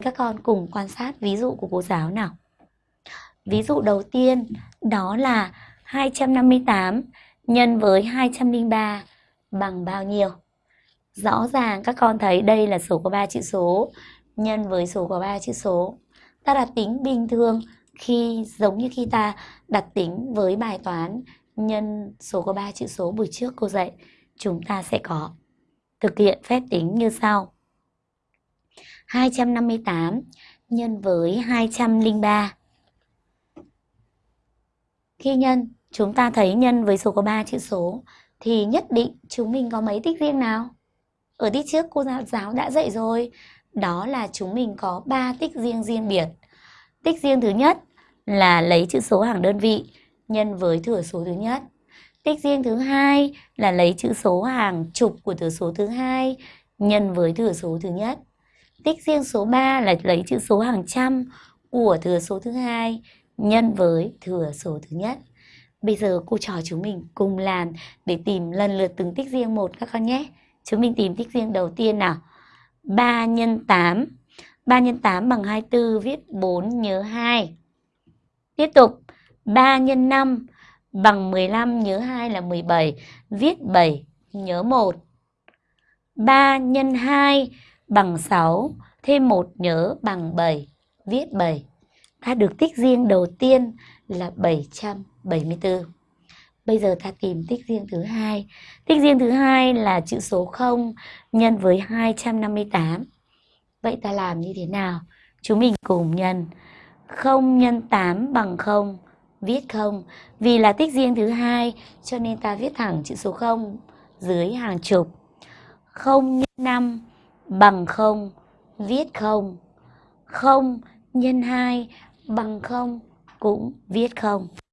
Các con cùng quan sát ví dụ của cô giáo nào. Ví dụ đầu tiên đó là 258 nhân với 203 bằng bao nhiêu? Rõ ràng các con thấy đây là số có 3 chữ số nhân với số có 3 chữ số. Ta đặt tính bình thường khi giống như khi ta đặt tính với bài toán nhân số có 3 chữ số buổi trước cô dạy, chúng ta sẽ có thực hiện phép tính như sau. 258 nhân với 203. Khi nhân, chúng ta thấy nhân với số có 3 chữ số thì nhất định chúng mình có mấy tích riêng nào? Ở tiết trước cô giáo đã dạy rồi, đó là chúng mình có 3 tích riêng riêng biệt. Tích riêng thứ nhất là lấy chữ số hàng đơn vị nhân với thừa số thứ nhất. Tích riêng thứ hai là lấy chữ số hàng chục của thừa số thứ hai nhân với thừa số thứ nhất. Tích riêng số 3 là lấy chữ số hàng trăm của thừa số thứ hai nhân với thừa số thứ nhất. Bây giờ cô trò chúng mình cùng làm để tìm lần lượt từng tích riêng một các con nhé. Chúng mình tìm tích riêng đầu tiên nào. 3 x 8. 3 x 8 bằng 24 viết 4 nhớ 2. Tiếp tục 3 x 5 bằng 15 nhớ 2 là 17, viết 7 nhớ 1. 3 x 2 bằng 6, thêm 1 nhớ bằng 7, viết 7. Ta được tích riêng đầu tiên là 774. Bây giờ ta tìm tích riêng thứ hai. Tích riêng thứ hai là chữ số 0 nhân với 258. Vậy ta làm như thế nào? Chúng mình cùng nhân 0 nhân 8 bằng 0, viết 0. Vì là tích riêng thứ hai cho nên ta viết thẳng chữ số 0 dưới hàng chục. 0 nhân 5 bằng 0, viết 0. 0 nhân 2 bằng 0 cũng viết 0.